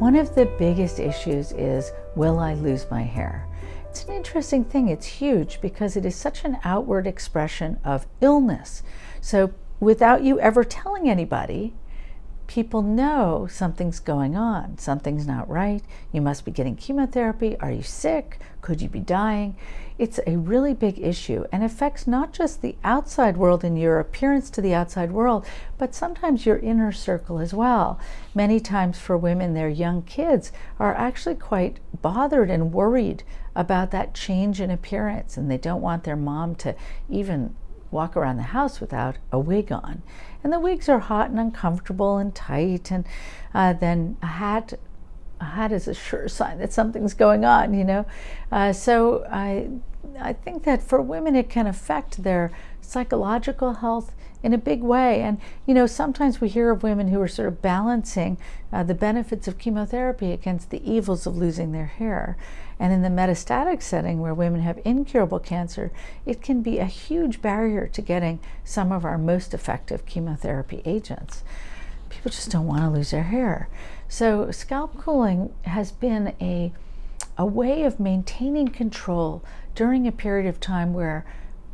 One of the biggest issues is, will I lose my hair? It's an interesting thing. It's huge because it is such an outward expression of illness. So without you ever telling anybody, people know something's going on. Something's not right. You must be getting chemotherapy. Are you sick? Could you be dying? It's a really big issue and affects not just the outside world and your appearance to the outside world, but sometimes your inner circle as well. Many times for women, their young kids are actually quite bothered and worried about that change in appearance and they don't want their mom to even walk around the house without a wig on. And the wigs are hot and uncomfortable and tight, and uh, then a hat. A hat is a sure sign that something's going on, you know. Uh, so I, I think that for women it can affect their psychological health in a big way. And you know, sometimes we hear of women who are sort of balancing uh, the benefits of chemotherapy against the evils of losing their hair. And in the metastatic setting where women have incurable cancer, it can be a huge barrier to getting some of our most effective chemotherapy agents. People just don't want to lose their hair. So scalp cooling has been a, a way of maintaining control during a period of time where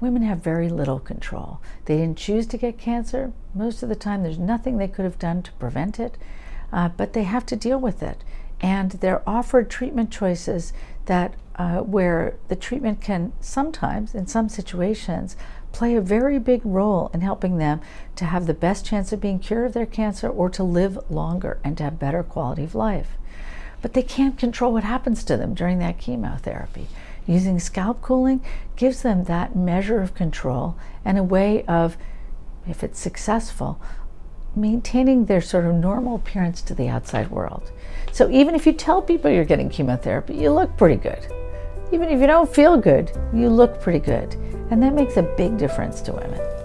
women have very little control. They didn't choose to get cancer. Most of the time, there's nothing they could have done to prevent it, uh, but they have to deal with it. And they're offered treatment choices that uh, where the treatment can sometimes, in some situations, play a very big role in helping them to have the best chance of being cured of their cancer or to live longer and to have better quality of life. But they can't control what happens to them during that chemotherapy. Using scalp cooling gives them that measure of control and a way of, if it's successful, maintaining their sort of normal appearance to the outside world. So even if you tell people you're getting chemotherapy, you look pretty good. Even if you don't feel good, you look pretty good. And that makes a big difference to women.